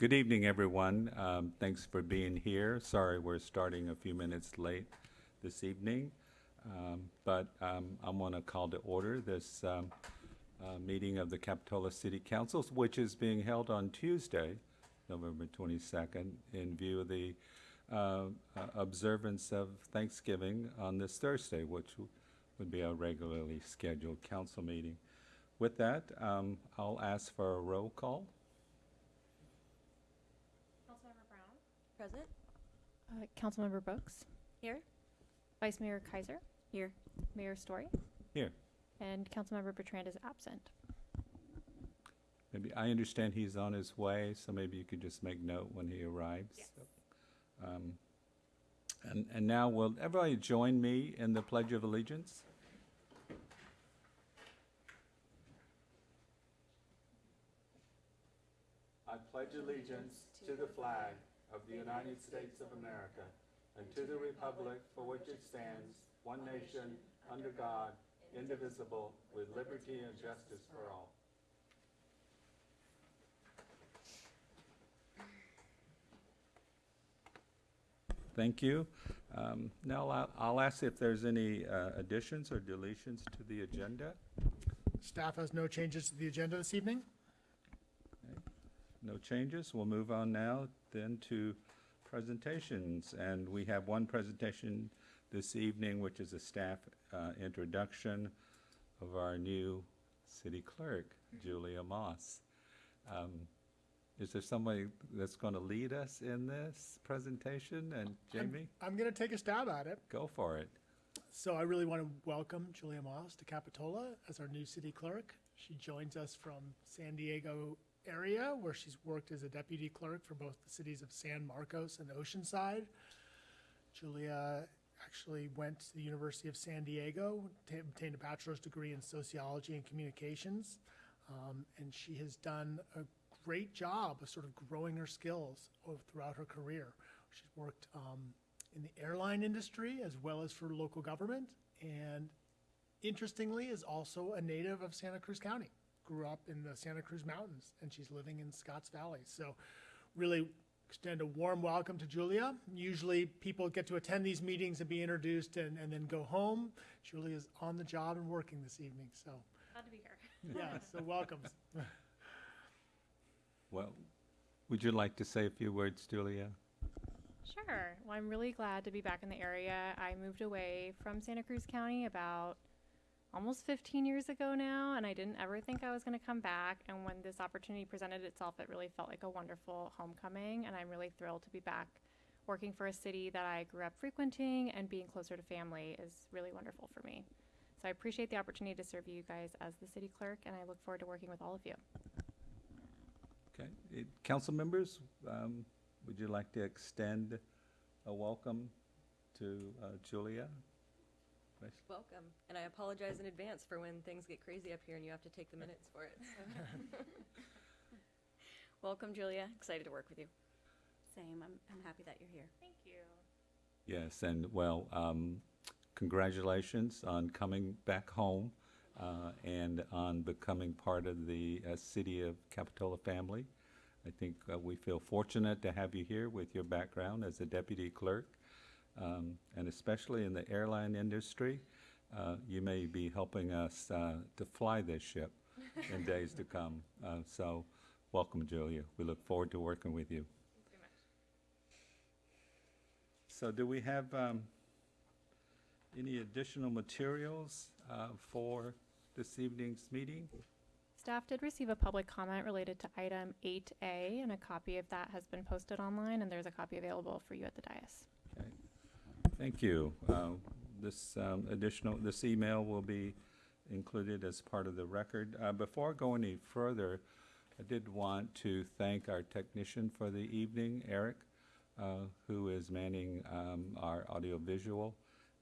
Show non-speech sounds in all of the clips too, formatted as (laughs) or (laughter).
Good evening, everyone. Um, Thanks for being here. Sorry, we're starting a few minutes late this evening. Um, But um, I want to call to order this um, uh, meeting of the Capitola City Councils, which is being held on Tuesday, November 22nd, in view of the uh, uh, observance of Thanksgiving on this Thursday, which would be our regularly scheduled council meeting. With that, um, I'll ask for a roll call. Councilmember Brown? Present? Uh, Councilmember Brooks? Here? Vice Mayor Keiser? Here. Mayor Storey? Here. And Councilmember Bertrand is absent. Maybe, I understand he's on his way, so maybe you could just make note when he arrives. Um, And, and now, will everybody join me in the Pledge of Allegiance? I pledge allegiance to the flag of the United States of America and to the republic for which it stands, one nation, under God, indivisible, with liberty and justice for all. Thank you. Um, Now, I'll- I'll ask if there's any uh, additions or deletions to the agenda. Staff has no changes to the agenda this evening. No changes. We'll move on now then to presentations. And we have one presentation this evening, which is a staff uh, introduction of our new city clerk, Julia Moss. Um, Is there somebody that's going to lead us in this presentation? And Jamie, I'm going to take a stab at it. go for it. So I really want to welcome Julia Moss to Capitola as our new city clerk. She joins us from San Diego area where she's worked as a deputy clerk for both the cities of San Marcos and Oceanside. Julia actually went to the University of San Diego, ta- obtained a bachelor's degree in sociology and communications, um, and she has done a great job of sort of growing her skills throughout her career. She's worked um, in the airline industry as well as for local government, and interestingly, is also a native of Santa Cruz County. Grew up in the Santa Cruz Mountains, and she's living in Scotts Valley. So, really extend a warm welcome to Julia. Usually, people get to attend these meetings and be introduced and, and then go home. Julia is on the job and working this evening, so Glad to be here. (laughs) yeah, so welcome. (laughs) Well, would you like to say a few words, Julia? Sure. Well, I'm really glad to be back in the area. I moved away from Santa Cruz County about almost 15 years ago now, and I didn't ever think I was going to come back. And when this opportunity presented itself, it really felt like a wonderful homecoming, and I'm really thrilled to be back working for a city that I grew up frequenting and being closer to family is really wonderful for me. So I appreciate the opportunity to serve you guys as the city clerk, and I look forward to working with all of you. Okay, Eh, council members, um, would you like to extend a welcome to uh, Julia? Vice- Welcome. And I apologize in advance for when things get crazy up here and you have to take the minutes for it. so. (laughs) Welcome, Julia. Excited to work with you. Same. I'm, I'm happy that you're here. Thank you. Yes, and well, um, congratulations on coming back home uh, and on becoming part of the uh, City of Capitola family. I think uh, we feel fortunate to have you here with your background as a deputy clerk, um, and especially in the airline industry. Uh, You may be helping us uh, to fly this ship in days to come. Uh, So, welcome, Julia. We look forward to working with you. Much. So do we have um, any additional materials uh, for this evening's meeting? Staff did receive a public comment related to item 8A, and a copy of that has been posted online, and there's a copy available for you at the dais. Thank you. Uh, This um, additional, this email will be included as part of the record. Uh, Before I go any further, I did want to thank our technician for the evening, Eric, uh, who is manning um, our audiovisual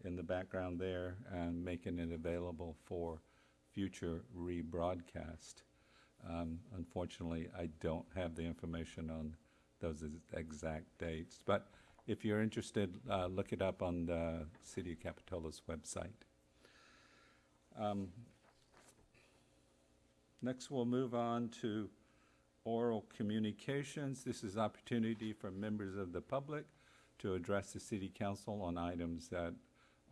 in the background there and making it available for future rebroadcast. Um, Unfortunately, I don't have the information on those exact dates, but if you're interested, uh, look it up on the City of Capitola's website. Um, Next, we'll move on to oral communications. This is opportunity for members of the public to address the city council on items that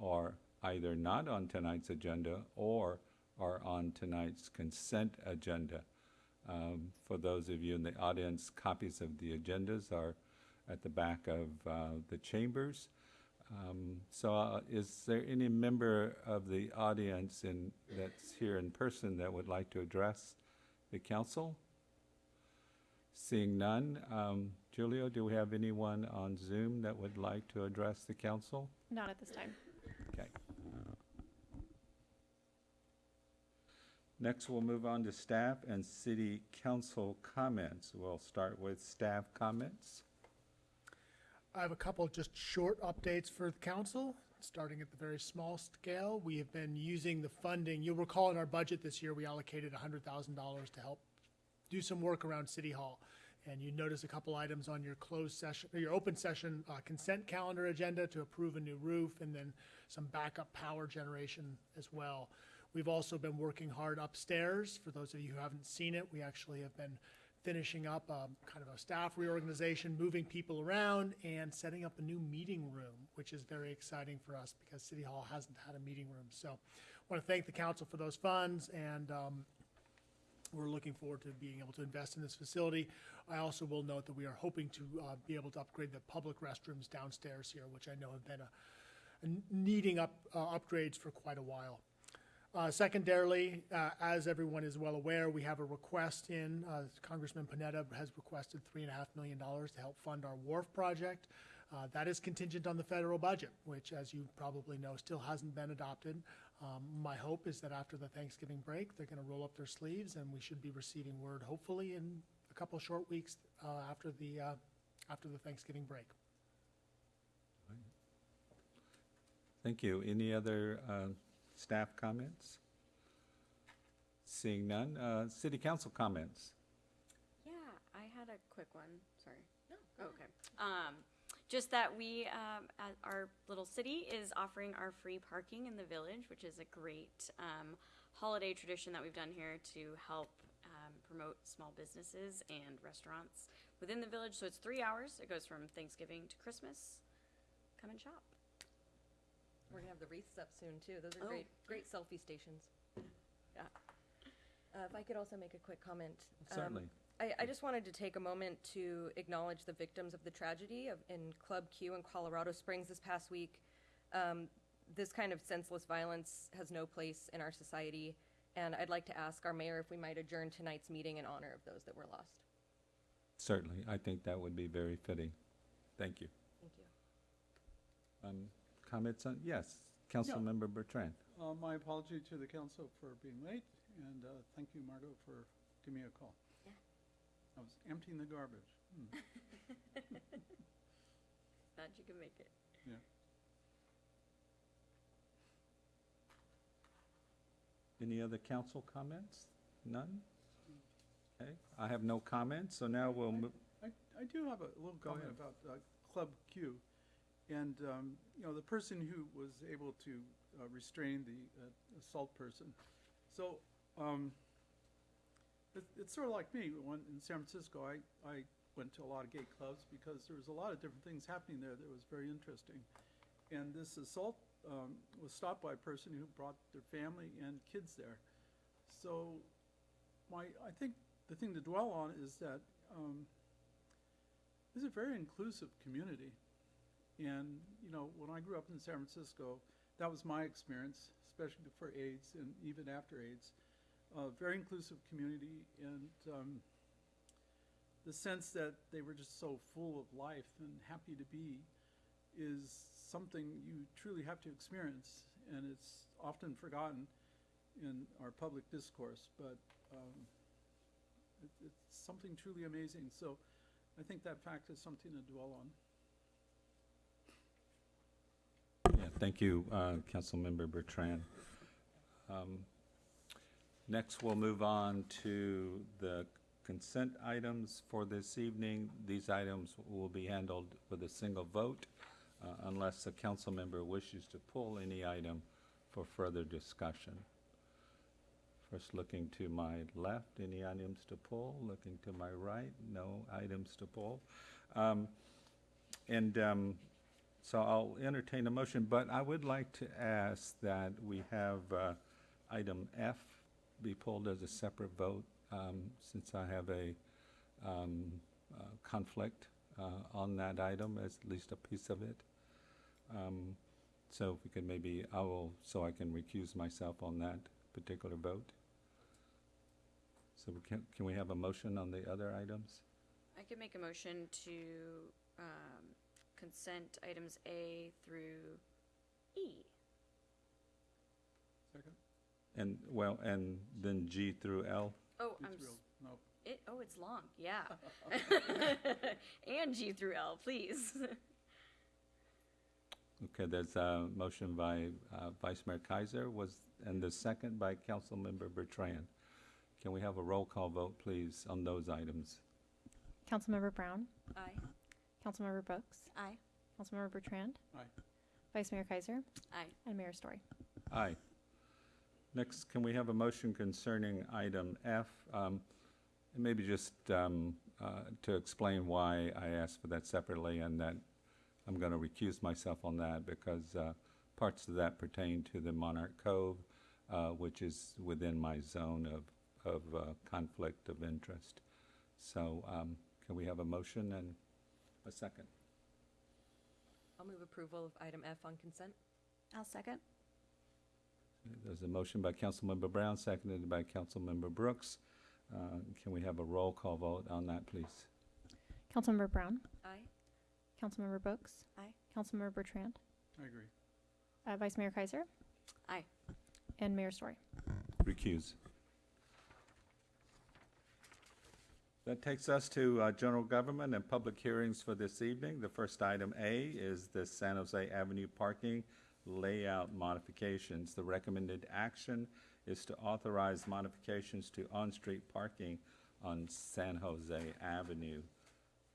are either not on tonight's agenda or are on tonight's consent agenda. Um, For those of you in the audience, copies of the agendas are at the back of uh, the chambers. Um, So uh, is there any member of the audience in, that's here in person that would like to address the council? Seeing none, um, Julio, do we have anyone on Zoom that would like to address the council? Not at this time. Okay. Next, we'll move on to staff and city council comments. We'll start with staff comments. I have a couple just short updates for the council, starting at the very small scale. We have been using the funding, you'll recall in our budget this year, we allocated hundred thousand dollars to help do some work around City Hall. And you notice a couple items on your closed session, or your open session uh, consent calendar agenda to approve a new roof and then some backup power generation as well. We've also been working hard upstairs. For those of you who haven't seen it, we actually have been finishing up um, kind of a staff reorganization, moving people around, and setting up a new meeting room, which is very exciting for us because City Hall hasn't had a meeting room. So I want to thank the council for those funds, and um, we're looking forward to being able to invest in this facility. I also will note that we are hoping to uh, be able to upgrade the public restrooms downstairs here, which I know have been a, a needing up uh, upgrades for quite a while. Uh, Secondarily, uh, as everyone is well aware, we have a request in, uh, Congressman Panetta has requested three and a half million dollars to help fund our wharf project. Uh, That is contingent on the federal budget, which, as you probably know, still hasn't been adopted. Um, My hope is that after the Thanksgiving break, they're going to roll up their sleeves, and we should be receiving word hopefully in a couple short weeks uh, after the, uh, after the Thanksgiving break. Thank you. Any other staff comments? Seeing none, uh, city council comments. Yeah, I had a quick one, sorry. No. Okay. Um, just that we, um, at our little city is offering our free parking in the village, which is a great, um, holiday tradition that we've done here to help, um, promote small businesses and restaurants within the village. So it's three hours. It goes from Thanksgiving to Christmas. Come and shop. We're gonna have the wreaths up soon too. Those Oh. are great, great selfie stations. Yeah. Uh, if I could also make a quick comment. um, Certainly. I, I just wanted to take a moment to acknowledge the victims of the tragedy of, in Club Q in Colorado Springs this past week. Um, this kind of senseless violence has no place in our society, and I'd like to ask our mayor if we might adjourn tonight's meeting in honor of those that were lost. Certainly, I think that would be very fitting. Thank you. Thank you. Um, Comments on, yes, Councilmember Bertrand. Uh, my apology to the council for being late, and, uh, thank you, Margaux, for giving me a call. Yeah. I was emptying the garbage. Hmm, (laughs) Glad you can make it. yeah. Any other council comments? None? Okay, I have no comments, so now we'll move, I, I do have a little comment ahead. about, uh, Club Q. And, um, you know, the person who was able to, uh, restrain the uh, assault person. So, um, it, it's sort of like me, when, in San Francisco, I, I went to a lot of gay clubs because there was a lot of different things happening there that was very interesting. And this assault, um, was stopped by a person who brought their family and kids there. So, my, I think the thing to dwell on is that, um, this is a very inclusive community. And, you know, when I grew up in San Francisco, that was my experience, especially before AIDS and even after AIDS. Uh, very inclusive community and um, the sense that they were just so full of life and happy to be is something you truly have to experience. And it's often forgotten in our public discourse, but um, it, it's something truly amazing. So I think that fact is something to dwell on. yeah, thank you, uh, Councilmember Bertrand. Um, Next, we'll move on to the consent items for this evening. These items will be handled with a single vote uh, unless a council member wishes to pull any item for further discussion. First, looking to my left, any items to pull? Looking to my right, no items to pull. Um, And um, so I'll entertain a motion, but I would like to ask that we have uh, item F be pulled as a separate vote, um, since I have a um, uh, conflict uh, on that item, as at least a piece of it. Um, So if we could maybe, I will, so I can recuse myself on that particular vote. So we can, can we have a motion on the other items? I could make a motion to um, consent items A through E. Second? And, well, and then G through L? Oh, G I'm, through s- L. No. it, oh, it's long, yeah. (laughs) (laughs) And G through L, please. (laughs) Okay, there's a motion by uh, Vice Mayor Keiser, was, and the second by Councilmember Bertrand. Can we have a roll call vote, please, on those items? Councilmember Brown, Aye. Councilmember Brooks, Aye. Councilmember Bertrand, Aye. Vice Mayor Keiser, Aye. and Mayor Storey. Aye. Next, can we have a motion concerning item F? Um, and Maybe just um, uh, to explain why I asked for that separately and that I'm going to recuse myself on that because uh, parts of that pertain to the Monarch Cove, uh, which is within my zone of, of uh, conflict of interest. So um, can we have a motion and a second? I'll move approval of item F on consent. I'll second. There's a motion by Councilmember Brown, seconded by Councilmember Brooks. Uh, Can we have a roll call vote on that, please? Councilmember Brown, Aye. Councilmember Brooks. Aye. Councilmember Bertrand, I agree. uh, Vice Mayor Keiser. Aye. And Mayor Storey. Recuse. That takes us to uh, general government and public hearings for this evening. The first item A is the San Jose Avenue parking layout modifications. The recommended action is to authorize modifications to on-street parking on San Jose Avenue.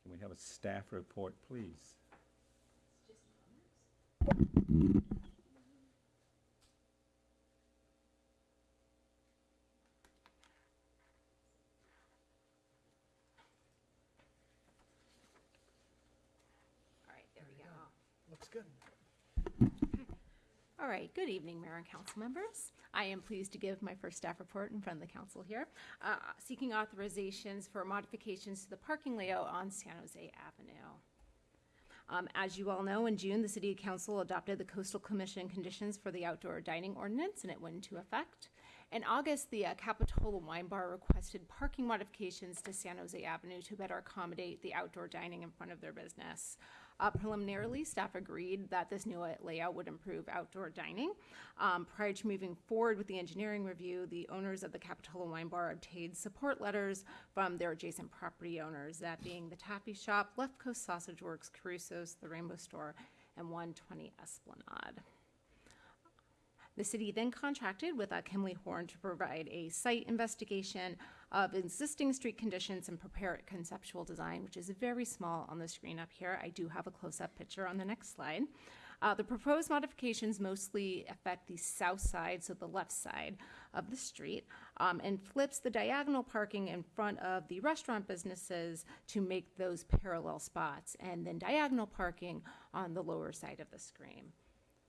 Can we have a staff report, please? All right, there we go. Looks good. All right, good evening, Mayor and council members. I am pleased to give my first staff report in front of the council here, uh, seeking authorizations for modifications to the parking layout on San Jose Avenue. Um, As you all know, in June, the city council adopted the coastal commission conditions for the outdoor dining ordinance, and it went into effect. In August, the uh, Capitola Wine Bar requested parking modifications to San Jose Avenue to better accommodate the outdoor dining in front of their business. Uh, preliminarily, staff agreed that this new layout would improve outdoor dining. Um, prior to moving forward with the engineering review, the owners of the Capitola Wine Bar obtained support letters from their adjacent property owners, that being the Taffy Shop, Left Coast Sausage Works, Caruso's, the Rainbow Store, and 120 Esplanade. The city then contracted with uh, Kimley-Horn to provide a site investigation of existing street conditions and prepare a conceptual design, which is very small on the screen up here. I do have a close-up picture on the next slide. Uh, the proposed modifications mostly affect the south side, so the left side of the street, um, and flips the diagonal parking in front of the restaurant businesses to make those parallel spots, and then diagonal parking on the lower side of the screen.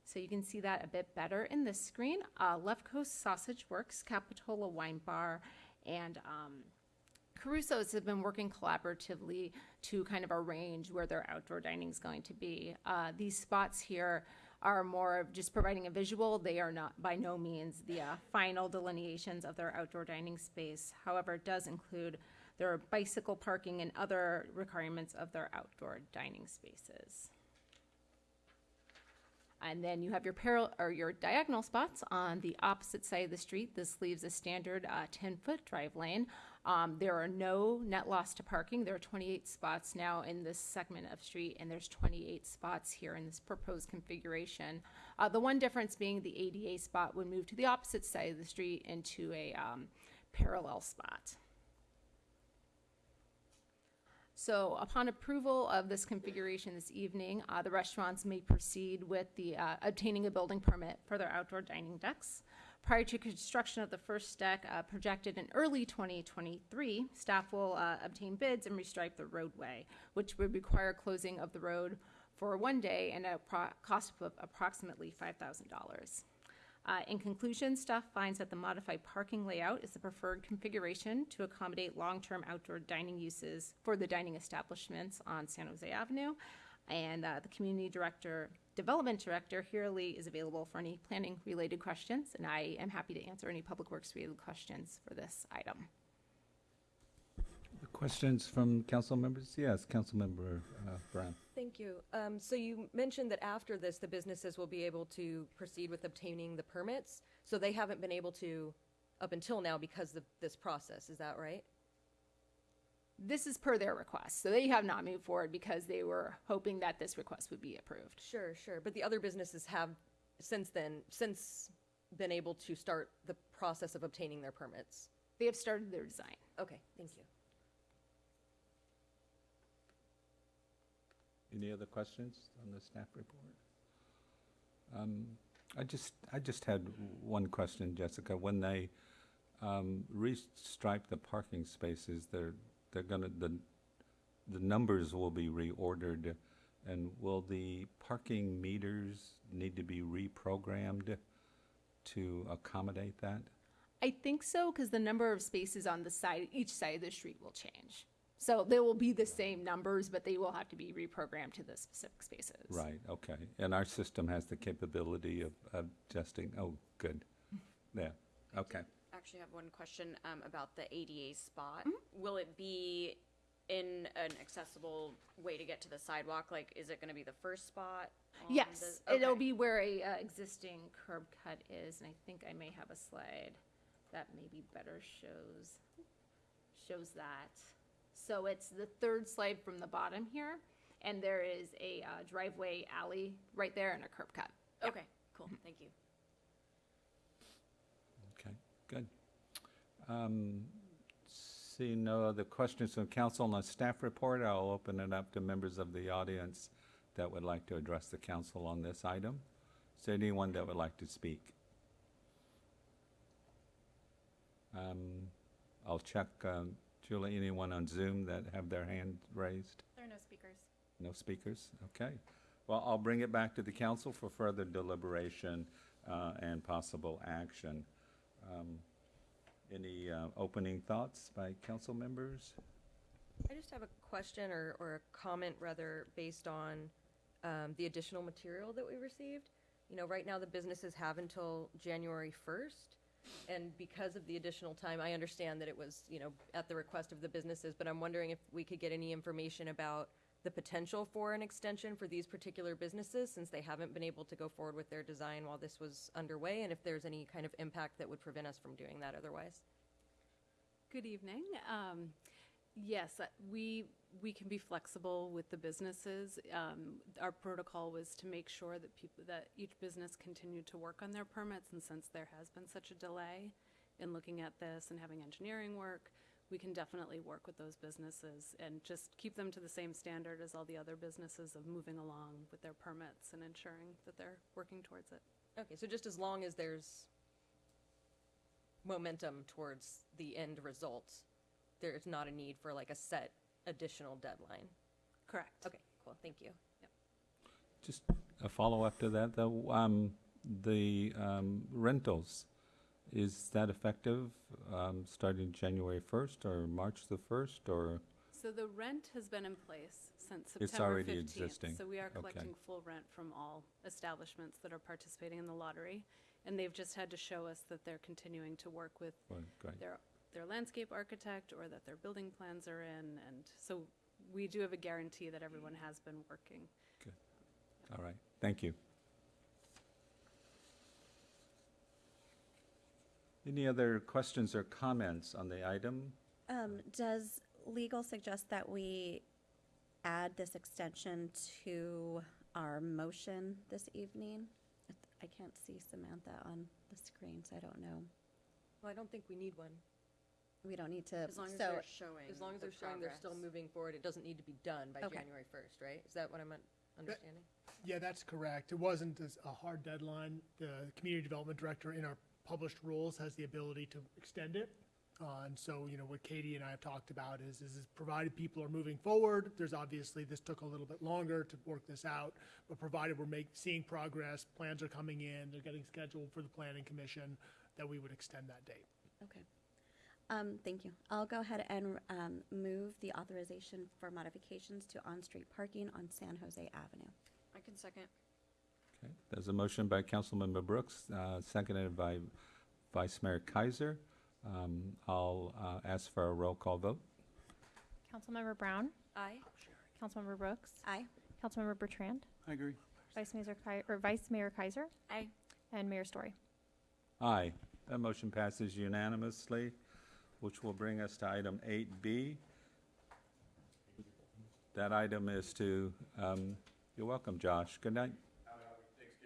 So you can see that a bit better in this screen. Uh, Left Coast Sausage Works, Capitola Wine Bar, and um, Caruso's have been working collaboratively to kind of arrange where their outdoor dining is going to be. Uh, these spots here are more of just providing a visual. They are not by no means the uh, final delineations of their outdoor dining space. However, it does include their bicycle parking and other requirements of their outdoor dining spaces. And then you have your parallel or your diagonal spots on the opposite side of the street. This leaves a standard uh, 10 foot drive lane. Um, there are no net loss to parking. There are 28 spots now in this segment of street, and there's 28 spots here in this proposed configuration. Uh, the one difference being the ADA spot would move to the opposite side of the street into a um, parallel spot. So upon approval of this configuration this evening, uh, the restaurants may proceed with the, uh, obtaining a building permit for their outdoor dining decks. Prior to construction of the first deck, uh, projected in early 2023, staff will uh, obtain bids and restripe the roadway, which would require closing of the road for one day and a cost of approximately $5,000. Uh, in conclusion, staff finds that the modified parking layout is the preferred configuration to accommodate long-term outdoor dining uses for the dining establishments on San Jose Avenue. And uh, the community director, development director, Herlihy, is available for any planning-related questions, and I am happy to answer any public works-related questions for this item. Questions from council members? Yes, Councilmember uh, Brown. Thank you. Um, so you mentioned that after this, the businesses will be able to proceed with obtaining the permits. So they haven't been able to up until now because of this process. Is that right? This is per their request, so they have not moved forward because they were hoping that this request would be approved. Sure, sure. But the other businesses have since then, since been able to start the process of obtaining their permits. They have started their design. Okay, thank you. Any other questions on the staff report? Um, I just, I just had one question, Jessica. When they um, restripe the parking spaces, they're, they're gonna, the, the numbers will be reordered, and will the parking meters need to be reprogrammed to accommodate that? I think so because the number of spaces on the side, each side of the street will change. So they will be the same numbers, but they will have to be reprogrammed to the specific spaces. Right, okay. And our system has the capability of of adjusting, oh, good. Yeah, okay. Actually have one question, um, about the ADA spot. Will it be in an accessible way to get to the sidewalk? Like, is it gonna be the first spot? on Yes, the- it'll okay. be where a uh, existing curb cut is, and I think I may have a slide that maybe better shows shows that. So it's the third slide from the bottom here, and there is a uh, driveway alley right there and a curb cut. Okay, cool, thank you. Okay, good. Um, Seeing no other questions from council on the staff report, I'll open it up to members of the audience that would like to address the council on this item. Is there anyone that would like to speak? Um, I'll check, um, Julie, anyone on Zoom that have their hand raised? There are no speakers. No speakers? Okay. Well, I'll bring it back to the council for further deliberation uh, and possible action. Um, Any uh, opening thoughts by council members? I just have a question or, or a comment rather based on um, the additional material that we received. You know, right now the businesses have until January 1st. And because of the additional time, I understand that it was, you know, at the request of the businesses, but I'm wondering if we could get any information about the potential for an extension for these particular businesses since they haven't been able to go forward with their design while this was underway and if there's any kind of impact that would prevent us from doing that otherwise. Good evening. Um, Yes, uh, we, we can be flexible with the businesses. Um, Our protocol was to make sure that people, that each business continued to work on their permits, and since there has been such a delay in looking at this and having engineering work, we can definitely work with those businesses and just keep them to the same standard as all the other businesses of moving along with their permits and ensuring that they're working towards it. Okay, so just as long as there's momentum towards the end result, there's not a need for like a set additional deadline. Correct. Okay, cool, thank you. Just a follow-up to that, though. Um, The um, rentals, is that effective um, starting January 1st or March the 1st, or? So the rent has been in place since It's already 15th. existing. So we are Okay. collecting full rent from all establishments that are participating in the lottery. And they've just had to show us that they're continuing to work with or- Great. their, their landscape architect or that their building plans are in. And so we do have a guarantee that everyone has been working. Good. All right, thank you. Any other questions or comments on the item? Um, does legal suggest that we add this extension to our motion this evening? I can't see Samantha on the screen, so I don't know. Well, I don't think we need one. We don't need to, As long as so, they're showing As long as the they're showing they're still progress. moving forward, it doesn't need to be done by Okay. January 1st, right? Is that what I'm un- understanding? Yeah, that's correct. It wasn't as a hard deadline. The community development director in our published rules has the ability to extend it. Uh, and so, you know, what Katie and I have talked about is, is, is provided people are moving forward, there's obviously, this took a little bit longer to work this out, but provided we're make, seeing progress, plans are coming in, they're getting scheduled for the planning commission, that we would extend that date. Okay. Um, thank you. I'll go ahead and, um, move the authorization for modifications to on-street parking on San Jose Avenue. I can second. Okay, there's a motion by Councilmember Brooks, uh, seconded by Vice Mayor Keiser. Um, I'll uh, ask for a roll call vote. Councilmember Brown, Aye. Councilmember Brooks, Aye. Councilmember Bertrand, I agree. Vice Mayor Ki- or Vice Mayor Keiser, Aye. and Mayor Storey. Aye. That motion passes unanimously, which will bring us to item 8B. That item is to, um, you're welcome, Josh. Good night.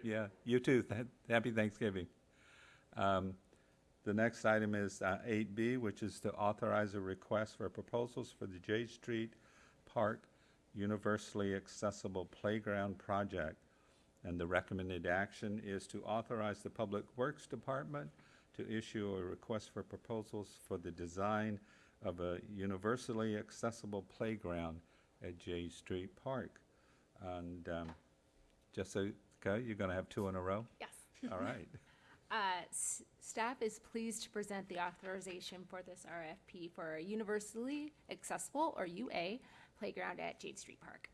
Yeah, you too. Happy Thanksgiving. Um, The next item is uh, 8B, which is to authorize a request for proposals for the Jade Street Park Universally Accessible Playground Project. And the recommended action is to authorize the Public Works Department to issue a request for proposals for the design of a universally accessible playground at Jade Street Park. And um, Jessica, you're going to have two in a row? Yes. (laughs) All right. (laughs) Uh, Staff is pleased to present the authorization for this RFP for a universally accessible, or UA, playground at Jade Street Park.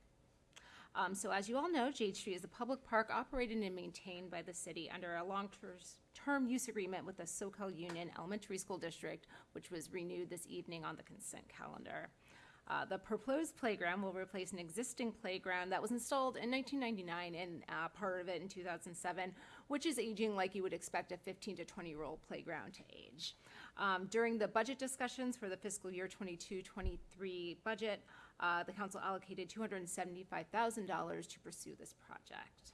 Um, So as you all know, Jade Street is a public park operated and maintained by the city under a long-term use agreement with the Soquel Union Elementary School District, which was renewed this evening on the consent calendar. Uh, The proposed playground will replace an existing playground that was installed in 1999 and uh, part of it in 2007, which is aging like you would expect a 15 to 20-year-old playground to age. Um, During the budget discussions for the fiscal year 22-23 budget, uh, the council allocated $275,000 to pursue this project.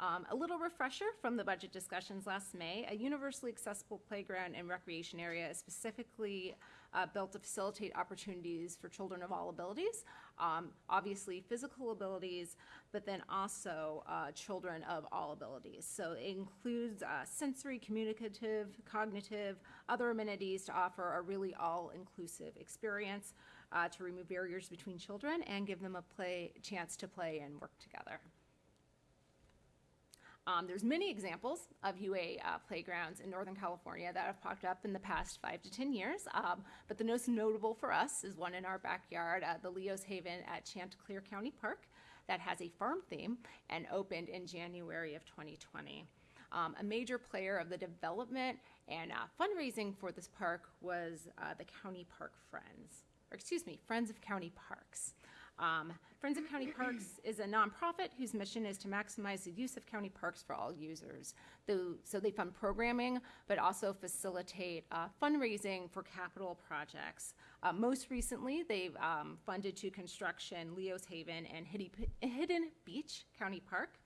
Um, a little refresher from the budget discussions last May, a universally accessible playground and recreation area is specifically uh, built to facilitate opportunities for children of all abilities, um, obviously physical abilities, but then also uh, children of all abilities. So it includes uh, sensory, communicative, cognitive, other amenities to offer a really all-inclusive experience uh, to remove barriers between children and give them a play chance to play and work together. Um, there's many examples of UA uh, playgrounds in Northern California that have popped up in the past five to 10 years. Um, but the most notable for us is one in our backyard, uh, the Leo's Haven at Chanticleer County Park, that has a farm theme and opened in January of 2020. Um, a major player of the development and uh, fundraising for this park was uh, the County Park Friends, or excuse me, Friends of County Parks. Um, Friends of County Parks (clears throat) is a nonprofit whose mission is to maximize the use of county parks for all users. Though, so they fund programming, but also facilitate uh, fundraising for capital projects. Uh, most recently, they've um, funded to construction Leo's Haven and Hidden Beach County Park,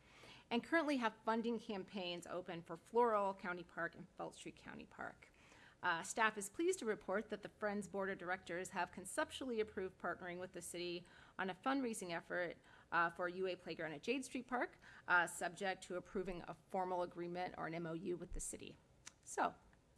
and currently have funding campaigns open for Floral County Park and Felt Street County Park. Uh, staff is pleased to report that the Friends Board of Directors have conceptually approved partnering with the city on a fundraising effort uh, for UA playground at Jade Street Park, uh, subject to approving a formal agreement or an MOU with the city. So,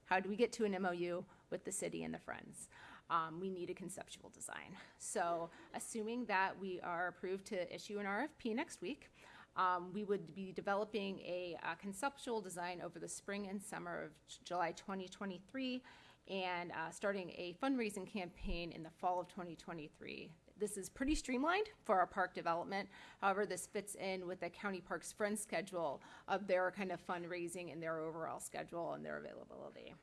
how do we get to an MOU with the city and the Friends? Um, we need a conceptual design. So, assuming that we are approved to issue an RFP next week, um, we would be developing a, uh conceptual design over the spring and summer of July 2023 and uh, starting a fundraising campaign in the fall of 2023. This is pretty streamlined for our park development. However, this fits in with the County Parks Friends schedule of their kind of fundraising and their overall schedule and their availability.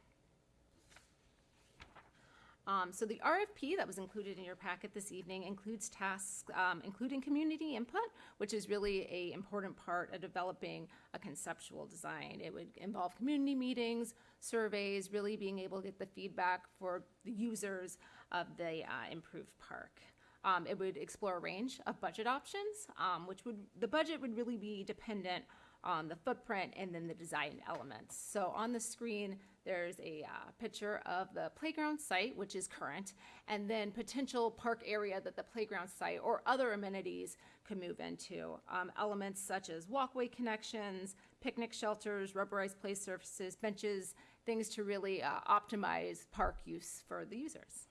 Um, so the RFP that was included in your packet this evening includes tasks, um, including community input, which is really a important part of developing a conceptual design. It would involve community meetings, surveys, really being able to get the feedback for the users of the uh, improved park. Um, it would explore a range of budget options, um, which would the budget would really be dependent on the footprint and then the design elements. So on the screen, there's a uh, picture of the playground site, which is current, and then potential park area that the playground site or other amenities could move into. Um, elements such as walkway connections, picnic shelters, rubberized play surfaces, benches, things to really uh, optimize park use for the users.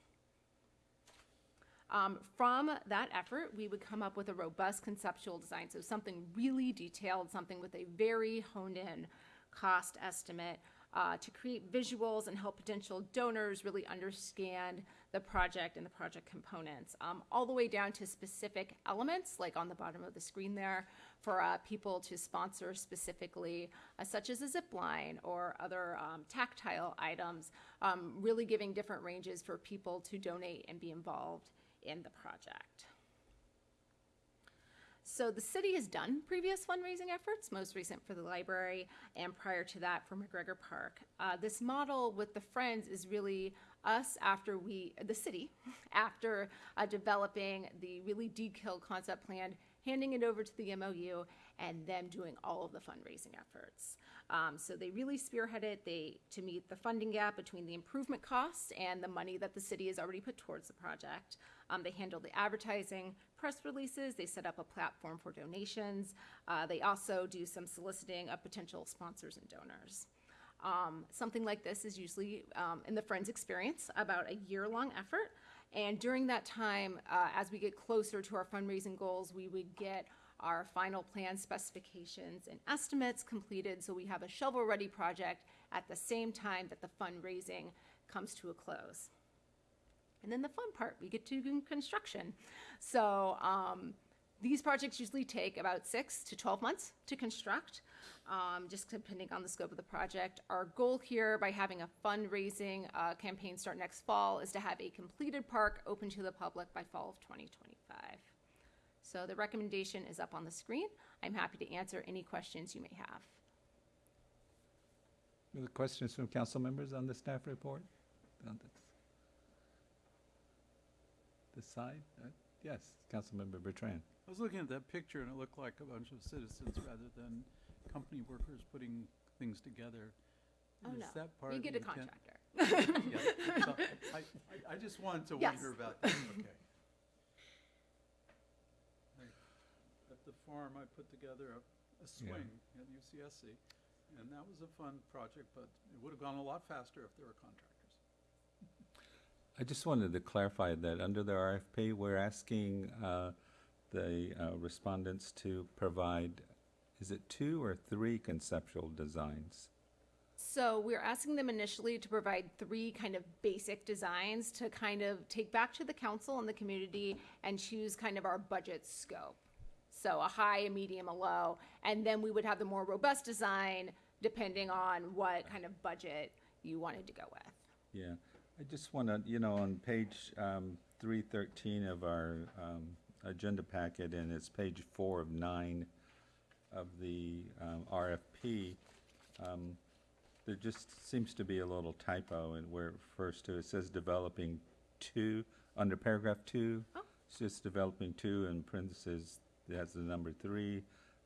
Um, from that effort, we would come up with a robust conceptual design, so something really detailed, something with a very honed in cost estimate uh, to create visuals and help potential donors really understand the project and the project components, um, all the way down to specific elements, like on the bottom of the screen there, for uh, people to sponsor specifically, uh, such as a zip line or other um, tactile items, um, really giving different ranges for people to donate and be involved in the project. So the city has done previous fundraising efforts, most recent for the library, and prior to that for McGregor Park. Uh, this model with the Friends is really us after we, the city, (laughs) after uh, developing the really detailed concept plan, handing it over to the MOU, and them doing all of the fundraising efforts. Um, so they really spearheaded they to meet the funding gap between the improvement costs and the money that the city has already put towards the project. Um, they handle the advertising, press releases. They set up a platform for donations. Uh, they also do some soliciting of potential sponsors and donors. Um, something like this is usually, um, in the Friends experience, about a year long effort. And during that time, uh, as we get closer to our fundraising goals, we would get our final plan specifications and estimates completed so we have a shovel ready project at the same time that the fundraising comes to a close. And then the fun part, we get to construction. So um, these projects usually take about six to 12 months to construct, um, just depending on the scope of the project. Our goal here by having a fundraising uh, campaign start next fall is to have a completed park open to the public by fall of 2025. So the recommendation is up on the screen. I'm happy to answer any questions you may have. Other questions from council members on the staff report? On this- This side? Uh, Yes, Councilmember Bertrand. I was looking at that picture and it looked like a bunch of citizens rather than company workers putting things together. Oh, Is no. that part You of the get a intent? contractor. (laughs) Yeah, so I, I, I just wanted to Yes. wonder about that, (laughs) okay. I- At the farm, I put together a, a Yeah. swing at UCSC, and that was a fun project, but it would have gone a lot faster if there were contractors. I just wanted to clarify that under the RFP, we're asking uh, the uh, respondents to provide, is it two or three conceptual designs? So we're asking them initially to provide three kind of basic designs to kind of take back to the council and the community and choose kind of our budget scope. So a high, a medium, a low, and then we would have the more robust design depending on what kind of budget you wanted to go with. Yeah, I just want to, you know, on page um, 313 of our um, agenda packet, and it's page four of nine of the um, RFP, um, there just seems to be a little typo in where it refers to, it says developing two, under paragraph two. Oh. It's just developing two in parentheses, it has the number three.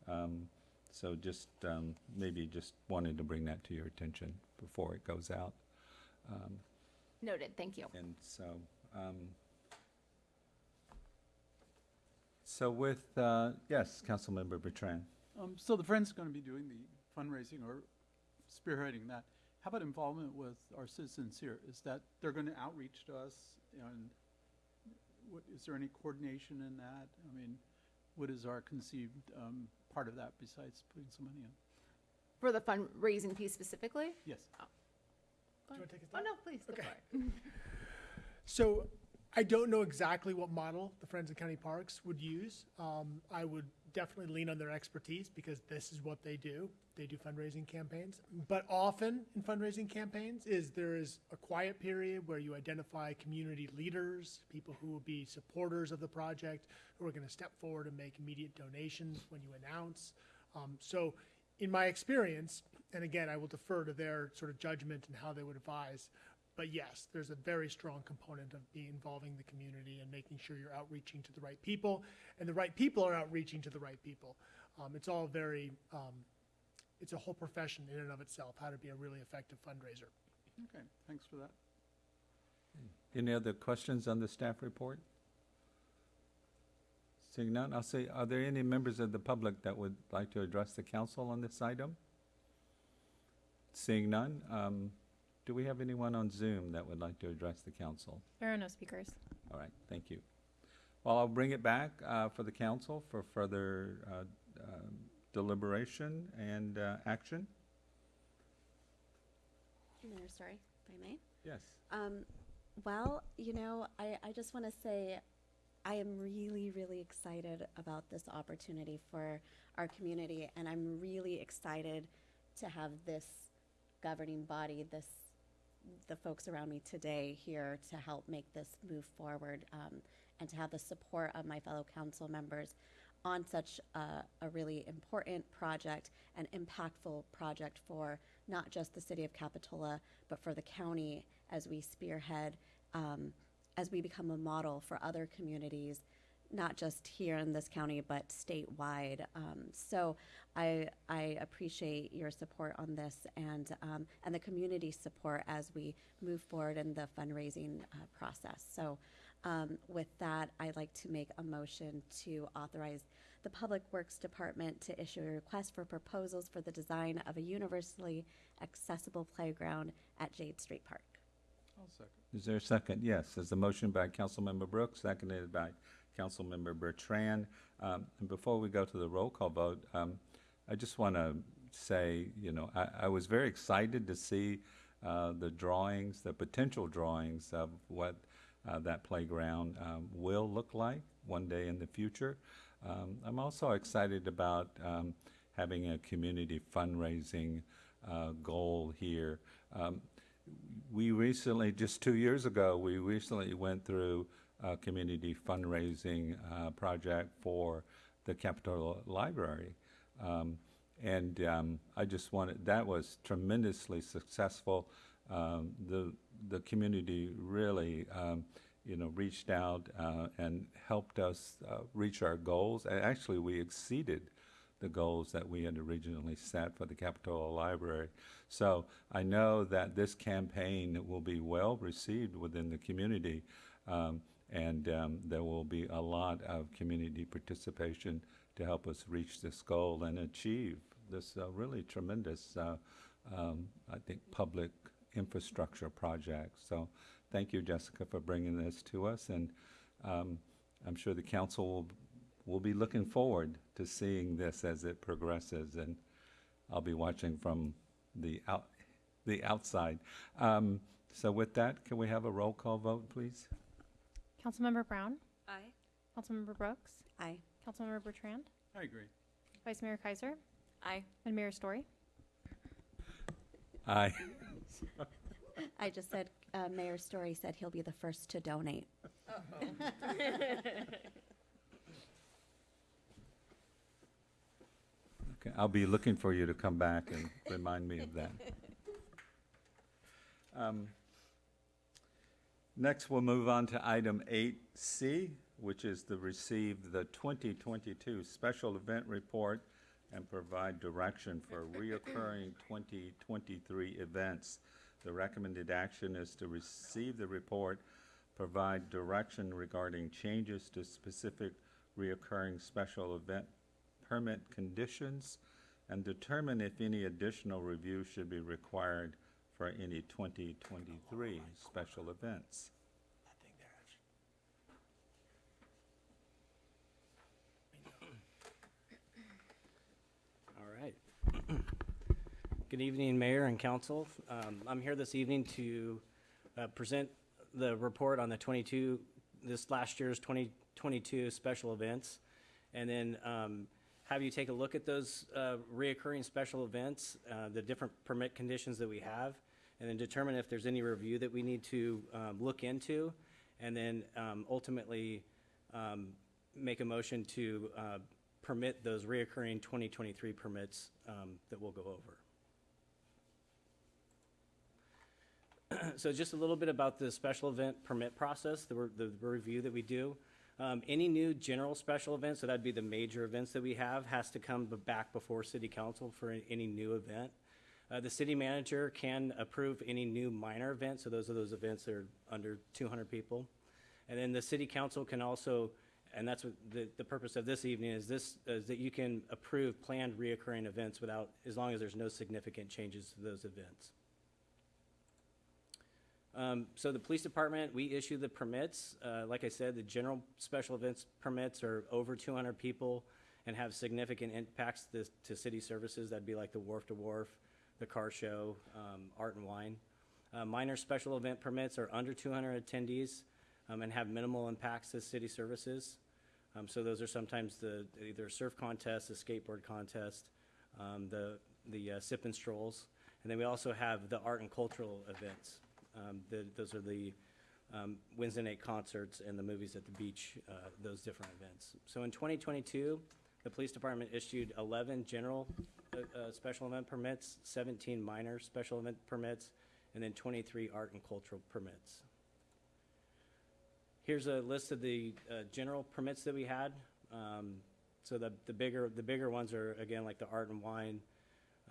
Um, So just, um, maybe just wanted to bring that to your attention before it goes out. Um, Noted, thank you. and so, um, so with, uh, yes, Councilmember Bertrand. Um, so the Friends are gonna be doing the fundraising or spearheading that. How about involvement with our citizens here? Is that, they're gonna outreach to us and what, is there any coordination in that? I mean, what is our conceived, um, part of that besides putting some money in? For the fundraising piece specifically? Yes. Do you want to take a Oh, no, please, go Okay. for it. (laughs) So I don't know exactly what model the Friends of County Parks would use. Um, I would definitely lean on their expertise because this is what they do. They do fundraising campaigns. But often in fundraising campaigns is there is a quiet period where you identify community leaders, people who will be supporters of the project, who are going to step forward and make immediate donations when you announce. Um, so in my experience, and again, I will defer to their sort of judgment and how they would advise, but yes, there's a very strong component of being involving the community and making sure you're outreaching to the right people, and the right people are outreaching to the right people. Um, it's all very, um, it's a whole profession in and of itself, how to be a really effective fundraiser. Okay, thanks for that. Any other questions on the staff report? Seeing none, I'll say, are there any members of the public that would like to address the council on this item? Seeing none, um, do we have anyone on Zoom that would like to address the council? There are no speakers. All right, thank you. Well, I'll bring it back uh, for the council for further uh, um, deliberation and uh, action. Mayor Storey, if I may. Yes. Um, well, you know, I, I just want to say I am really, really excited about this opportunity for our community, and I'm really excited to have this governing body, this the folks around me today here to help make this move forward, um, and to have the support of my fellow council members on such a, a really important project and impactful project for not just the city of Capitola, but for the county as we spearhead, um, as we become a model for other communities, not just here in this county, but statewide. Um, so I, I appreciate your support on this and, um, and the community support as we move forward in the fundraising uh, process. So um, with that, I'd like to make a motion to authorize the Public Works Department to issue a request for proposals for the design of a universally accessible playground at Jade Street Park. I'll second. Is there a second? Yes, there's a motion by Councilmember Brooks, seconded by Councilmember Bertrand. Um, And before we go to the roll call vote, um, I just want to say, you know, I, I was very excited to see uh, the drawings, the potential drawings of what uh, that playground um, will look like one day in the future. Um, I'm also excited about um, having a community fundraising uh, goal here. Um, we recently, just two years ago, we recently went through a community fundraising uh, project for the Capitol Library. Um, and um, I just wanted, that was tremendously successful. Um, the, the community really, um, you know, reached out uh, and helped us uh, reach our goals. And actually, we exceeded the goals that we had originally set for the Capitola Library. So I know that this campaign will be well received within the community, um, and um, there will be a lot of community participation to help us reach this goal and achieve this uh, really tremendous, uh, um, I think, public infrastructure project. So thank you, Jessica, for bringing this to us, and um, I'm sure the council will we'll be looking forward to seeing this as it progresses, and I'll be watching from the out, the outside. Um, so with that, can we have a roll call vote, please? Councilmember Brown, Aye. Councilmember Brooks, Aye. Councilmember Bertrand, I agree. Vice Mayor Keiser, Aye. and Mayor Storey. Aye. (laughs) I just said, uh, Mayor Storey said he'll be the first to donate. (laughs) Okay, I'll be looking for you to come back and remind me of that. (laughs) Um, Next, we'll move on to item eight C, which is the receive the twenty twenty-two special event report and provide direction for reoccurring twenty twenty-three events. The recommended action is to receive the report, provide direction regarding changes to specific reoccurring special event permit conditions, and determine if any additional review should be required for any 2023 special events. All right. Good evening, Mayor and Council. Um, I'm here this evening to uh, present the report on the 22, this last year's 2022 special events, and then um, have you take a look at those uh, reoccurring special events, uh, the different permit conditions that we have, and then determine if there's any review that we need to um, look into, and then um, ultimately um, make a motion to uh, permit those reoccurring 2023 permits um, that we'll go over. (clears throat) So just a little bit about the special event permit process, the, re- the review that we do. Um, Any new general special event, so that'd be the major events that we have, has to come back before city council for any new event. Uh, The city manager can approve any new minor events, so those are those events that are under 200 people. And then the city council can also And that's what the, the purpose of this evening is this, is that you can approve planned reoccurring events without, as long as there's no significant changes to those events. Um, so the police department, we issue the permits. Uh, like I said, the general special events permits are over two hundred people and have significant impacts to, to city services. That'd be like the wharf to wharf, the car show, um, art and wine. Uh, minor special event permits are under two hundred attendees, um, and have minimal impacts to city services. Um, so those are sometimes the, either surf contest, the skateboard contest, um, the, the uh, sip and strolls. And then we also have the art and cultural events. Um, the, those are the, um, Wednesday night concerts and the movies at the beach, uh, those different events. So in twenty twenty-two, the police department issued eleven general, uh, uh, special event permits, seventeen minor special event permits, and then twenty-three art and cultural permits. Here's a list of the uh, general permits that we had. Um, So the, the bigger, the bigger ones are, again, like the Art and Wine,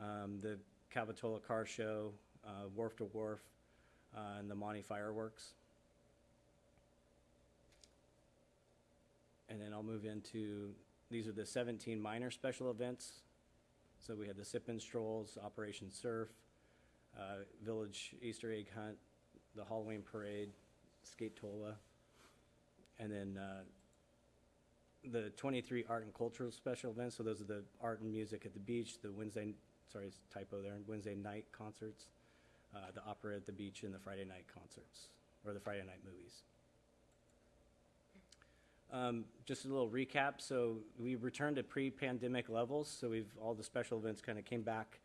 um, the Capitola Car Show, uh, Wharf to Wharf, uh, and the Monte Fireworks. And then I'll move into, these are the 17 minor special events. So we had the Sip and Strolls, Operation Surf, uh, Village Easter Egg Hunt, the Halloween Parade, Skate Tola, and then uh, the 23 art and cultural special events. So those are the art and music at the beach, the Wednesday, sorry, typo there, Wednesday night concerts, uh, the opera at the beach, and the Friday night concerts, or the Friday night movies. Um, just a little recap. So we returned to pre-pandemic levels. So we've all the special events kind of came back,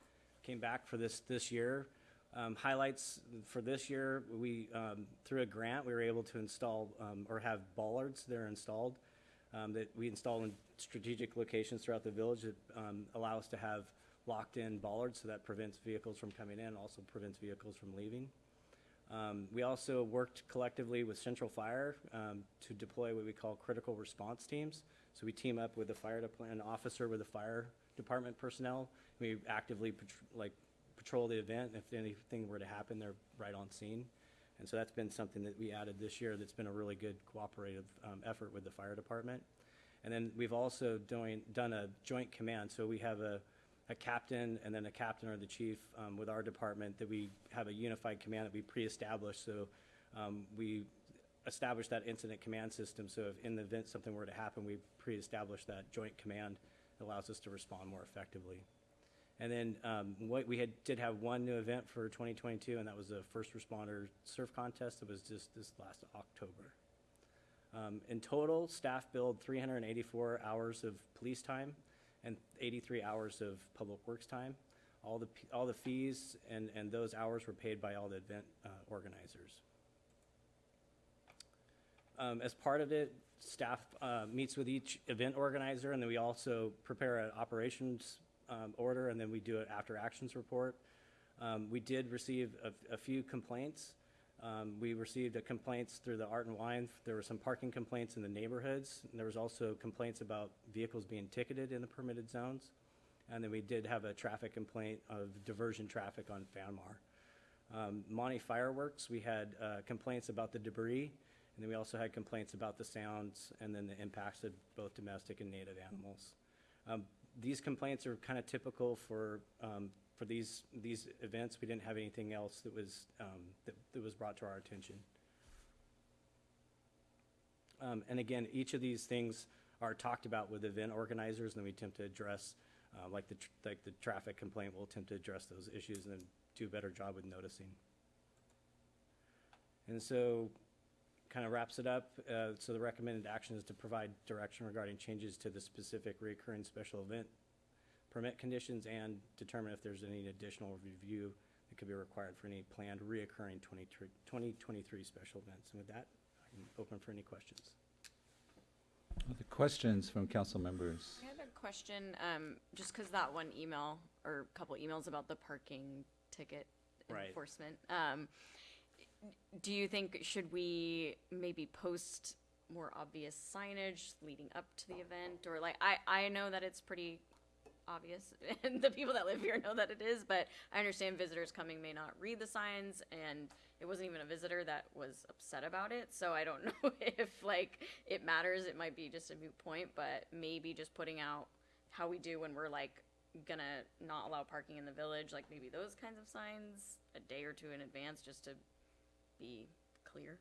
came back for this this year. Um, highlights for this year, we um, through a grant we were able to install um, or have bollards that are installed um, that we install in strategic locations throughout the village that um, allow us to have locked-in bollards, so that prevents vehicles from coming in, also prevents vehicles from leaving. Um, we also worked collectively with Central Fire um, to deploy what we call critical response teams. So we team up with the fire department, an officer with the fire department personnel. We actively pat- like patrol the event. If anything were to happen, they're right on scene. And so that's been something that we added this year that's been a really good cooperative um, effort with the fire department. And then we've also doing, done a joint command. So we have a, a captain and then a captain or the chief um, with our department that we have a unified command that we pre-established. So um, we established that incident command system. So if in the event something were to happen, we pre-established that joint command that allows us to respond more effectively. And then um, what we had did have one new event for 2022, and that was a first responder surf contest. It was just this last October. Um, in total, staff billed 384 hours of police time and 83 hours of public works time. All the all the fees and and those hours were paid by all the event uh, organizers. Um, as part of it, staff uh, meets with each event organizer, and then we also prepare an operations um, order, and then we do an after actions report. Um, we did receive a, a few complaints. Um, we received a complaints through the Art and Wine. There were some parking complaints in the neighborhoods. And there was also complaints about vehicles being ticketed in the permitted zones. And then we did have a traffic complaint of diversion traffic on Fanmar. Um, Monte Fireworks, we had uh, complaints about the debris, and then we also had complaints about the sounds and then the impacts of both domestic and native animals. Um, these complaints are kind of typical for um, for these these events. We didn't have anything else that was um, that, that was brought to our attention. Um, and again, each of these things are talked about with event organizers, and we attempt to address, uh, like the like the traffic complaint. We'll attempt to address those issues and then do a better job with noticing. And so, kind of wraps it up. Uh, so the recommended action is to provide direction regarding changes to the specific recurring special event permit conditions and determine if there's any additional review that could be required for any planned reoccurring 2023 special events. And with that, I can open for any questions. Other questions from council members? I had a question, um, just because that one email or a couple emails about the parking ticket Right. enforcement. Um, do you think should we maybe post more obvious signage leading up to the event, or like I I know that it's pretty obvious, (laughs) and the people that live here know that it is. But I understand visitors coming may not read the signs, and it wasn't even a visitor that was upset about it. So I don't (laughs) know if like it matters. It might be just a moot point, but maybe just putting out how we do when we're like gonna not allow parking in the village, like maybe those kinds of signs a day or two in advance, just to be clear.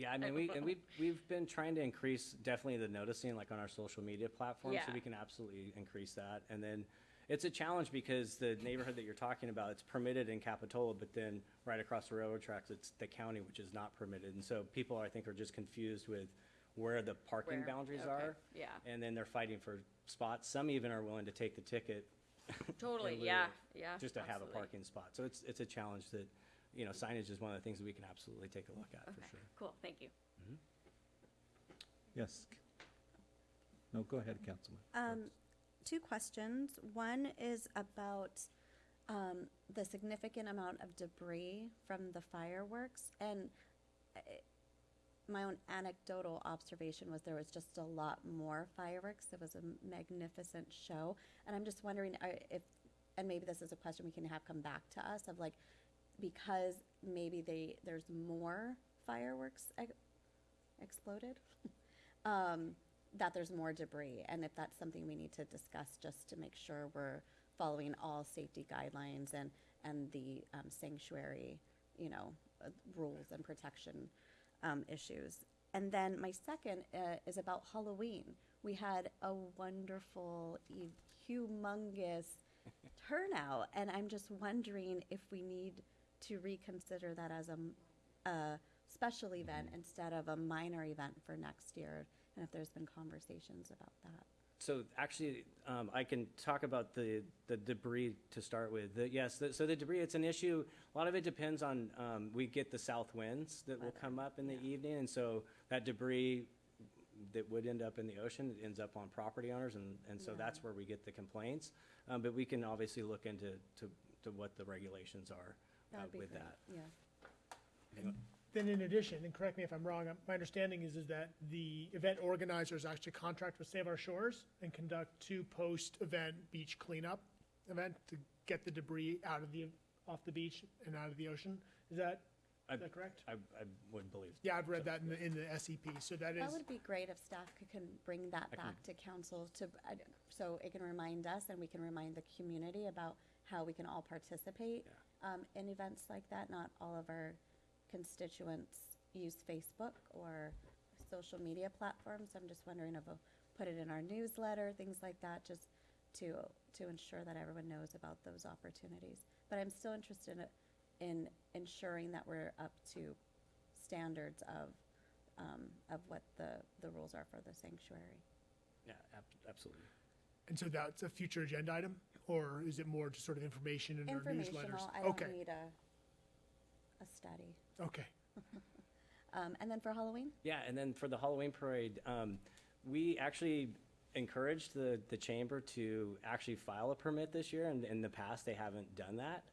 Yeah, I mean, we, and we, (laughs) we've been trying to increase definitely the noticing, like on our social media platforms, so Yeah. we can absolutely increase that. And then it's a challenge because the neighborhood that you're talking about, it's permitted in Capitola, but then right across the railroad tracks, it's the county, which is not permitted. And so people, I think, are just confused with where the parking Where? boundaries Okay, are. yeah. And then they're fighting for spots. Some even are willing to take the ticket. (laughs) Totally, lieu yeah, of yeah. Just to have a absolutely. parking spot. So it's, it's a challenge that, you know, signage is one of the things that we can absolutely take a look at, for Okay, sure. cool, thank you. Yes. No, go ahead, Councilman. Um, two questions. One is about um, the significant amount of debris from the fireworks. And uh, my own anecdotal observation was there was just a lot more fireworks. It was a magnificent show. And I'm just wondering uh, if, and maybe this is a question we can have come back to us of like, because maybe they, there's more fireworks ex- exploded, (laughs) um, that there's more debris, and if that's something we need to discuss just to make sure we're following all safety guidelines and, and the um, sanctuary, you know, uh, rules and protection um, issues. And then my second uh, is about Halloween. We had a wonderful, humongous turnout, and I'm just wondering if we need to reconsider that as a, m- a special event instead of a minor event for next year, and if there's been conversations about that. So actually, um, I can talk about the, the debris to start with. The, yes, the, so the debris, it's an issue. A lot of it depends on, um, we get the south winds that will Weather, come up in the evening. And so that debris that would end up in the ocean, it ends up on property owners. And, and so Yeah. that's where we get the complaints. Um, but we can obviously look into, to, to what the regulations are uh, That would be with great, that. Yeah. Then in addition, and correct me if I'm wrong, uh, my understanding is, is that the event organizers actually contract with Save Our Shores and conduct two post-event beach cleanup event to get the debris out of the, off the beach and out of the ocean. Is that, I- is that correct? I, I would believe. Yeah, I've read that in the, in the SEP, so that is, That would be great if staff could, can bring that I can- back to council to, I d- so it can remind us and we can remind the community about how we can all participate um, in events like that. Not all of our constituents use Facebook or social media platforms. I'm just wondering if we'll put it in our newsletter, things like that, just to, to ensure that everyone knows about those opportunities. But I'm still interested in, in ensuring that we're up to standards of, um, of what the, the rules are for the sanctuary. Yeah, ab- absolutely. And so that's a future agenda item? Or is it more just sort of information in our newsletters? Informational, I don't Okay, need a, a study. okay. (laughs) Um, and then for Halloween? Yeah, and then for the Halloween parade, um, we actually encouraged the, the chamber to actually file a permit this year, and in the past, they haven't done that.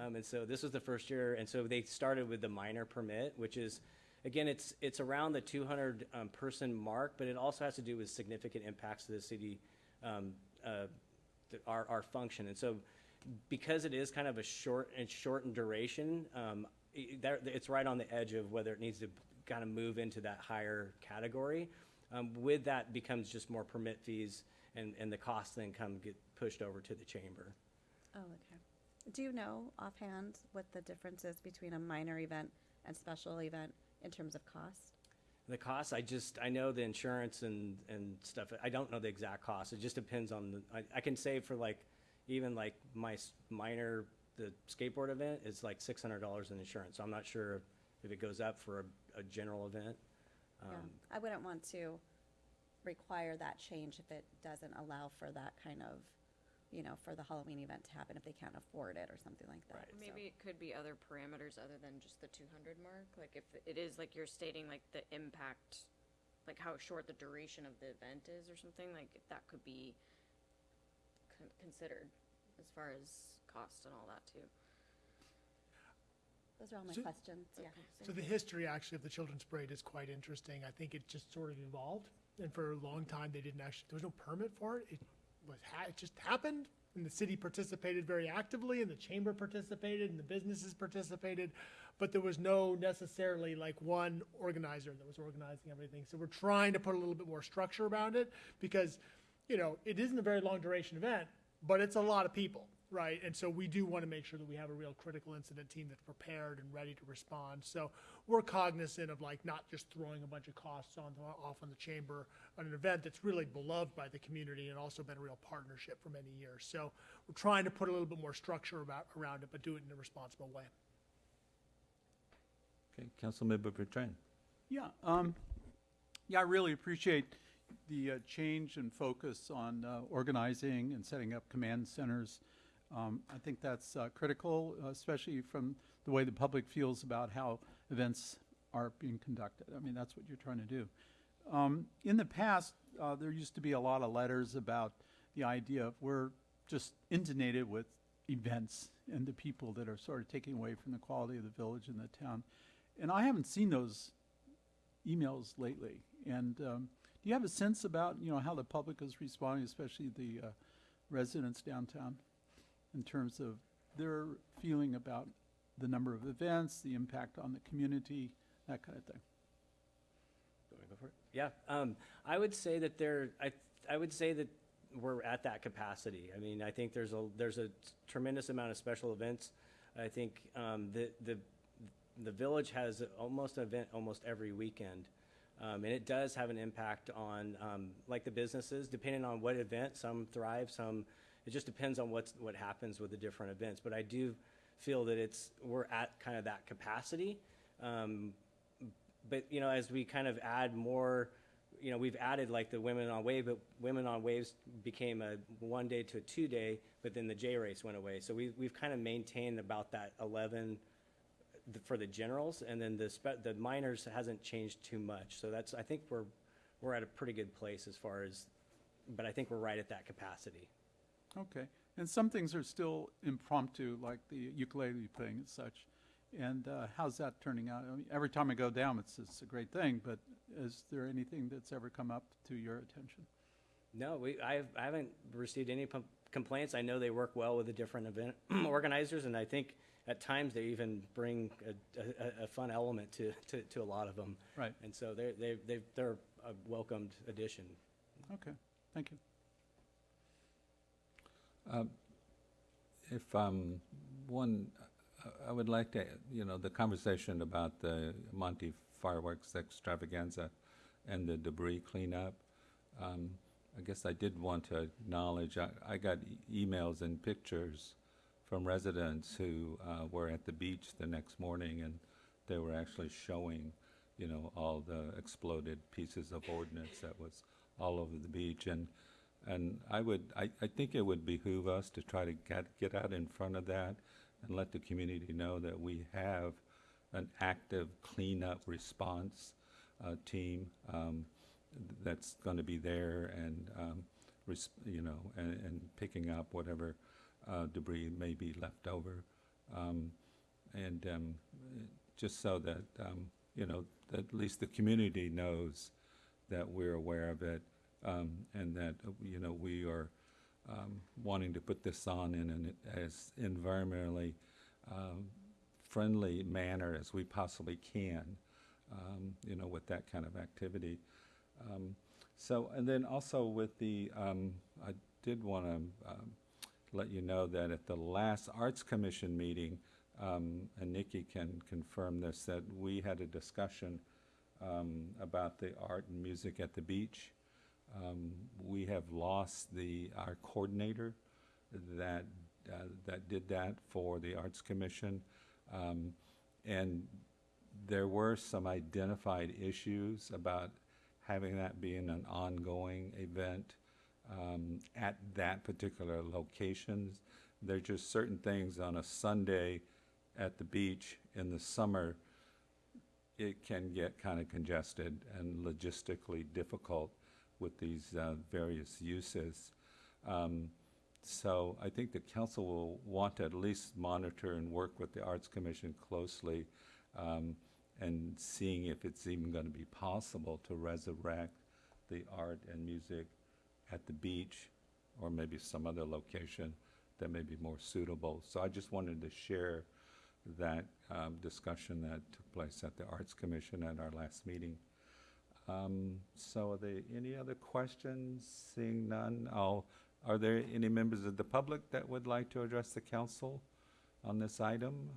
Um, and so this was the first year, and so they started with the minor permit, which is, again, it's, it's around the two hundred, um, person mark, but it also has to do with significant impacts to the city, um, uh, our, our function. And so because it is kind of a short and shortened duration, um, i- there, it's right on the edge of whether it needs to kind of move into that higher category. Um, with that becomes just more permit fees and, and the costs then come get pushed over to the chamber. Oh, okay. Do you know offhand what the difference is between a minor event and special event in terms of cost? The costs, I just, I know the insurance and, and stuff, I don't know the exact cost, it just depends on the, I, I can say for like, even like my s- minor, the skateboard event is like six hundred dollars in insurance, so I'm not sure if it goes up for a, a general event. Yeah, Um, I wouldn't want to require that change if it doesn't allow for that kind of, you know, for the Halloween event to happen if they can't afford it or something like that. Right. so. Maybe it could be other parameters other than just the two hundred mark, like if it is like you're stating like the impact, like how short the duration of the event is or something, like that could be con- considered as far as cost and all that too. Those are all my So- questions, yeah. So the history actually of the children's parade is quite interesting. I think it just sort of evolved, and for a long time they didn't actually. There was no permit for it. It was ha- it just happened, And the city participated very actively, and the chamber participated, and the businesses participated, but there was no necessarily like one organizer that was organizing everything. So we're trying to put a little bit more structure around it because, you know, it isn't a very long duration event, but it's a lot of people, right? And so we do want to make sure that we have a real critical incident team that's prepared and ready to respond. So we're cognizant of like not just throwing a bunch of costs on off on the chamber on an event that's really beloved by the community and also been a real partnership for many years. So we're trying to put a little bit more structure about around it, but do it in a responsible way. Okay, Councilmember Bertrand. Yeah, um, yeah, I really appreciate the uh, change and focus on uh, organizing and setting up command centers. Um, I think that's uh, critical, uh, especially from the way the public feels about how events are being conducted. I mean, that's what you're trying to do. Um, in the past, uh, there used to be a lot of letters about the idea of we're just inundated with events and the people that are sort of taking away from the quality of the village and the town. And I haven't seen those emails lately. And um, do you have a sense about you know how the public is responding, especially the uh, residents downtown, in terms of their feeling about the number of events, the impact on the community, that kind of thing? You wanna go for it? Yeah, um, I would say that there, I, I would say that we're at that capacity. I mean, I think there's a, there's a tremendous amount of special events. I think, um, the, the, the village has almost an event almost every weekend. Um, and it does have an impact on, um, like the businesses, depending on what event, some thrive, some, it just depends on what's, what happens with the different events. But I do feel that it's, we're at kind of that capacity. Um, but you know, as we kind of add more, you know, we've added like the women on wave, but women on waves became a one day to a two day, but then the J race went away. So we, we've kind of maintained about that 11 for the generals, and then the the minors hasn't changed too much. So that's, I think we're, we're at a pretty good place as far as, but I think we're right at that capacity. Okay. And some things are still impromptu, like the ukulele playing and such. And uh, how's that turning out? I mean, every time I go down, it's, it's a great thing, but is there anything that's ever come up to your attention? No, we, I, have- I haven't received any complaints. I know they work well with the different event (clears throat) organizers, and I think at times they even bring a, a, a fun element to, to, to a lot of them. Right. And so they're, they, they, they're a welcomed addition. Okay, thank you. Um, If, um, one, I- I would like to, you know, the conversation about the Monte fireworks extravaganza and the debris cleanup. um, I guess I did want to acknowledge, I, I got e- emails and pictures from residents who uh, were at the beach the next morning and they were actually showing, you know, all the exploded pieces of ordnance that was all over the beach. And and I would, I, I think it would behoove us to try to get, get out in front of that and let the community know that we have an active cleanup response uh, team um, that's going to be there and, um, you know, and, and picking up whatever uh, debris may be left over. Um, and um, just so that, um, you know, that at least the community knows that we're aware of it um, and that, uh, you know, we are um, wanting to put this on in an as environmentally um, friendly manner as we possibly can, um, you know, with that kind of activity. Um, so, and then also with the, um, I did want to let you know that at the last Arts Commission meeting, um, and Nikki can confirm this, that we had a discussion um, about the art and music at the beach. Um, we have lost the, our coordinator that, uh, that did that for the Arts Commission. Um, and there were some identified issues about having that being an ongoing event um, at that particular location. There's just certain things on a Sunday at the beach in the summer, it can get kind of congested and logistically difficult with these uh, various uses. Um, so I think the council will want to at least monitor and work with the Arts Commission closely um, and seeing if it's even going to be possible to resurrect the art and music at the beach or maybe some other location that may be more suitable. So I just wanted to share that um, discussion that took place at the Arts Commission at our last meeting. Um, So are there any other questions? Seeing none, I'll, are there any members of the public that would like to address the council on this item?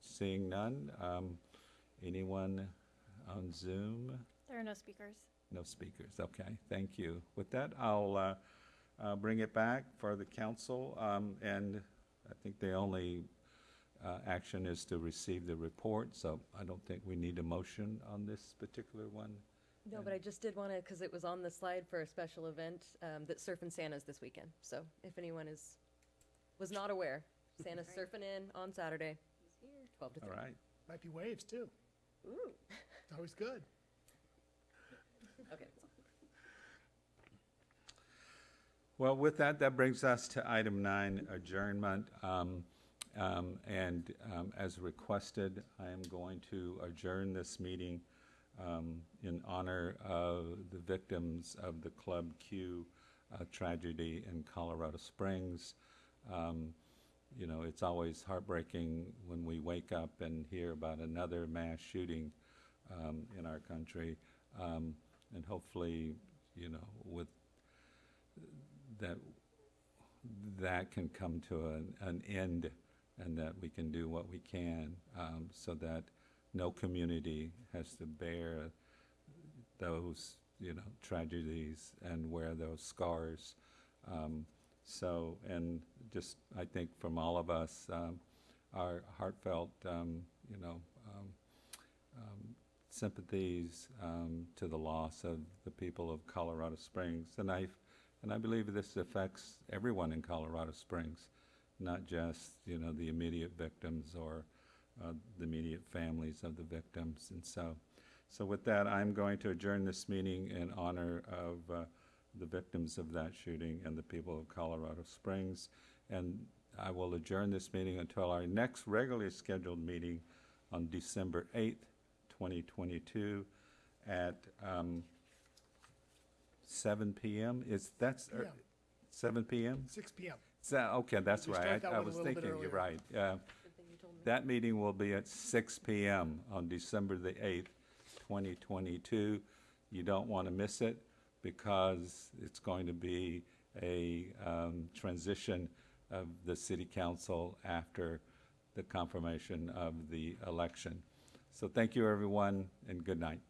Seeing none, um, anyone on Zoom? There are no speakers. No speakers, okay, thank you. With that, I'll uh, uh, bring it back for the council, um, and I think the only uh, action is to receive the report, so I don't think we need a motion on this particular one. No, but I just did want to, because it was on the slide for a special event, um, that Surfin' Santa's this weekend. So if anyone is, was not aware, Santa's surfing in on Saturday, twelve to All three. right, Might be waves too. Ooh, It's always good. (laughs) okay. well, with that, that brings us to item nine, adjournment. Um, um, And um, as requested, I am going to adjourn this meeting um, in honor of the victims of the Club Q uh, tragedy in Colorado Springs. Um, You know, it's always heartbreaking when we wake up and hear about another mass shooting um, in our country. Um, And hopefully, you know, with that, that can come to an, an end and that we can do what we can um, so that no community has to bear those, you know, tragedies and wear those scars. Um, so, and just, I think from all of us, um, our heartfelt, um, you know, um, um, sympathies um, to the loss of the people of Colorado Springs. And I, and I believe this affects everyone in Colorado Springs, not just, you know, the immediate victims or uh, the immediate families of the victims. And so, so with that, I'm going to adjourn this meeting in honor of uh, the victims of that shooting and the people of Colorado Springs. And I will adjourn this meeting until our next regularly scheduled meeting on December 8th, 2022 at um, 7 PM. Is, that's, er, 7 PM? Six PM. So, okay, that's We right. I- I was thinking, you're right. Uh, That meeting will be at 6 PM on December the 8th, 2022. You don't want to miss it because it's going to be a um, transition of the city council after the confirmation of the election. So thank you, everyone, and good night.